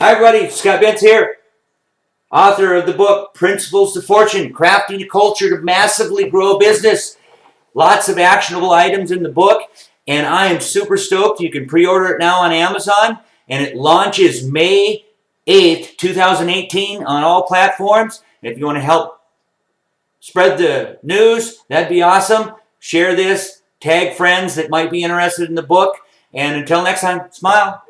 Hi, everybody. Scott Bentz here, author of the book Principles to Fortune Crafting a Culture to Massively Grow a Business. Lots of actionable items in the book, and I am super stoked. You can pre order it now on Amazon, and it launches May 8th, 2018, on all platforms. If you want to help spread the news, that'd be awesome. Share this, tag friends that might be interested in the book, and until next time, smile.